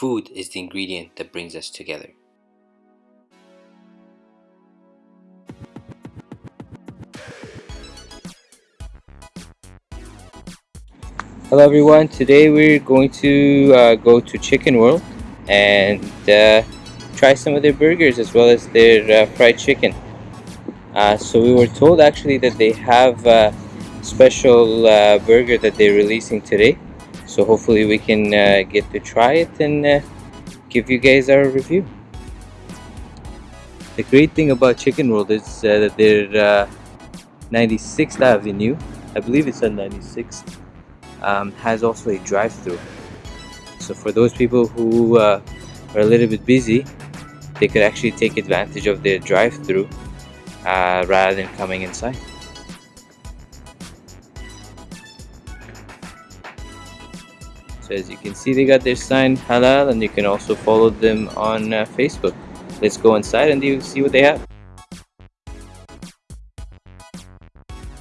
Food is the ingredient that brings us together. Hello everyone, today we're going to uh, go to Chicken World and uh, try some of their burgers as well as their uh, fried chicken. Uh, so we were told actually that they have a special uh, burger that they're releasing today. So hopefully we can uh, get to try it and give you guys our review. The great thing about Chicken World is that they're 96th Avenue. I believe it's on 96th um, has also a drive-through so for those people who uh, are a little bit busy they could actually take advantage of their drive-through uh, rather than coming inside so as you can see they got their sign halal and you can also follow them on uh, Facebook let's go inside and see what they have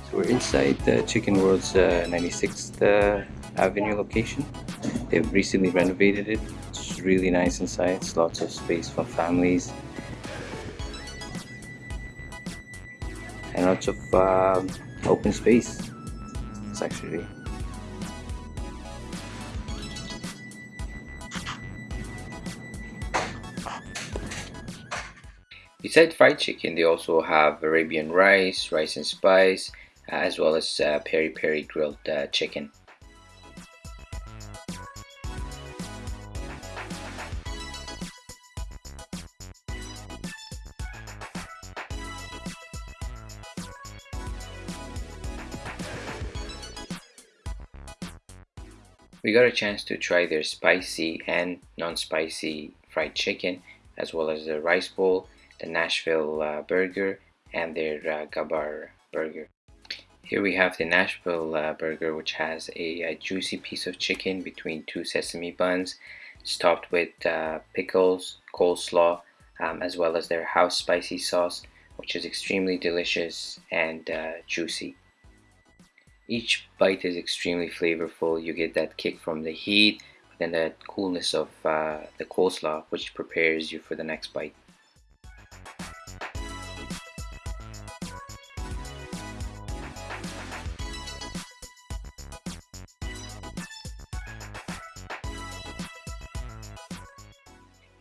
So we're inside the Chicken World's uh, 96th uh, Avenue location. They've recently renovated it. It's really nice inside. It's lots of space for families. And lots of uh, open space. It's actually Besides fried chicken, they also have Arabian rice, rice and spice, as well as uh, peri peri grilled uh, chicken. We got a chance to try their spicy and non-spicy fried chicken as well as the rice bowl, the Nashville uh, burger and their uh, Gabbar burger. Here we have the Nashville uh, burger which has a, a, juicy piece of chicken between two sesame buns topped with uh, pickles, coleslaw, um, as well as their house spicy sauce which is extremely delicious and uh, juicy. Each bite is extremely flavorful. You get that kick from the heat and the coolness of uh, the coleslaw which prepares you for the next bite.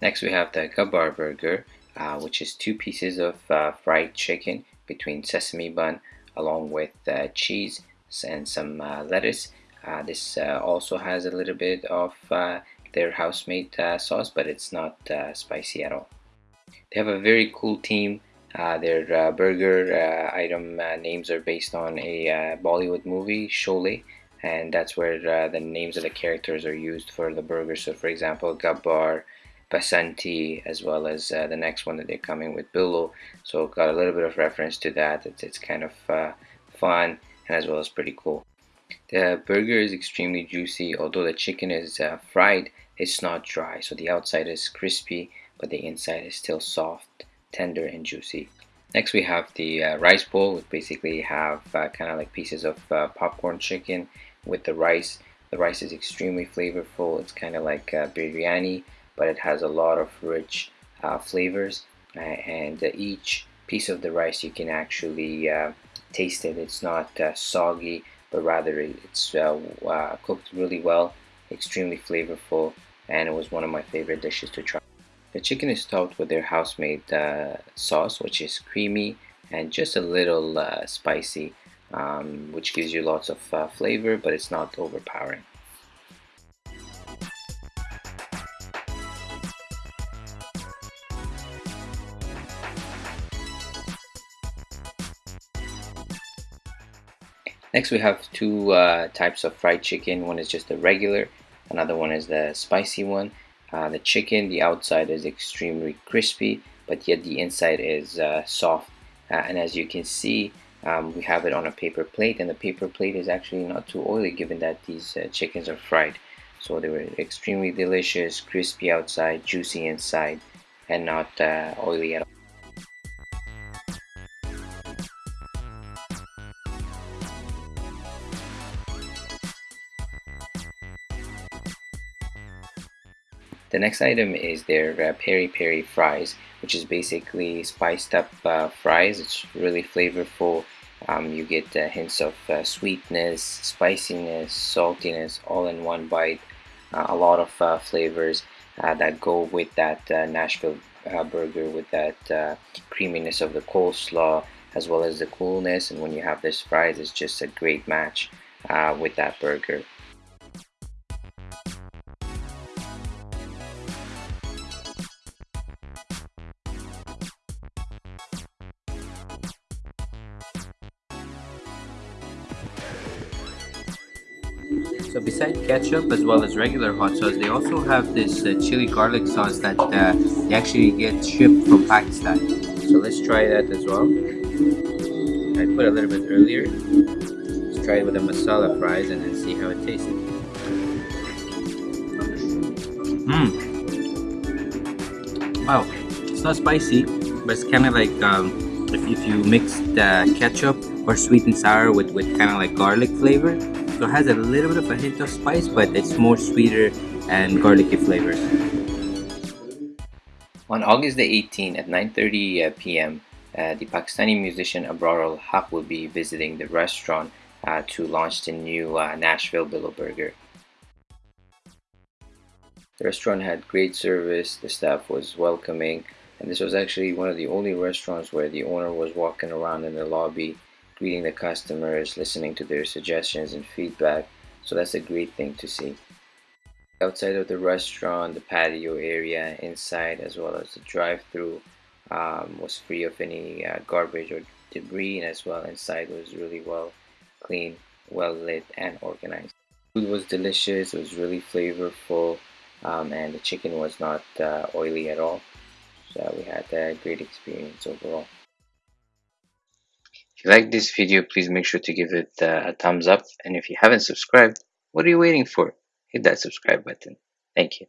Next we have the Gabbar burger, uh, which is two pieces of uh, fried chicken between sesame bun along with uh, cheese and some uh, lettuce. Uh, this uh, also has a little bit of their house-made sauce, but it's not spicy at all. They have a very cool team. their burger item names are based on a Bollywood movie, Sholay, and that's where the names of the characters are used for the burger. So, for example, Gabbar, Basanti as well as uh, the next one that they're coming with Billo so got a little bit of reference to that. It's, it's kind of uh, fun and as well as pretty cool. The burger is extremely juicy although the chicken is uh, fried it's not dry. So the outside is crispy but the inside is still soft tender and juicy. Next we have the uh, rice bowl. Which basically have uh, kind of like pieces of uh, popcorn chicken with the rice. The rice is extremely flavorful. It's kind of like biryani but it has a lot of rich uh, flavors uh, and each piece of the rice you can actually uh, taste it. It's not uh, soggy but rather it's uh, cooked really well extremely flavorful and it was one of my favorite dishes to try. The chicken is topped with their house-made sauce which is creamy and just a little spicy um, which gives you lots of flavor but it's not overpowering Next we have two uh, types of fried chicken. One is just the regular, another one is the spicy one. Uh, the chicken, the outside is extremely crispy, but yet the inside is uh, soft. Uh, and as you can see, um, we have it on a paper plate, and the paper plate is actually not too oily given that these uh, chickens are fried. So they were extremely delicious, crispy outside, juicy inside, and not uh, oily at all. The next item is their uh, peri peri fries, which is basically spiced up uh, fries. It's really flavorful. Um, you get uh, hints of uh, sweetness, spiciness, saltiness, all in one bite. Uh, a lot of uh, flavors that go with that Nashville burger, with that creaminess of the coleslaw, as well as the coolness. And when you have this fries, it's just a great match with that burger. So besides ketchup as well as regular hot sauce, they also have this uh, chili garlic sauce that uh, they actually get shipped from Pakistan. So let's try that as well. I put a little bit earlier. Let's try it with the masala fries and then see how it tastes. Mmm. Wow, it's not spicy, but it's kind of like um, if, if you mix the ketchup or sweet and sour with, with kind of like garlic flavor so it has a little bit of a hint of spice, but it's more sweeter and garlicky flavors. On August the 18th at 9.30 uh, p.m., uh, the Pakistani musician Abrar Ul Haq will be visiting the restaurant uh, to launch the new uh, Nashville Billoburger. The restaurant had great service, the staff was welcoming, and this was actually one of the only restaurants where the owner was walking around in the lobby greeting the customers, listening to their suggestions and feedback. So that's a great thing to see. Outside of the restaurant, the patio area, inside, as well as the drive-through um, was free of any uh, garbage or debris, and as well inside was really well clean, well lit, and organized. Food was delicious. It was really flavorful, um, and the chicken was not uh, oily at all. So we had a great experience overall. If you like this video, please make sure to give it uh, a thumbs up. And if you haven't subscribed, what are you waiting for? Hit that subscribe button. Thank you.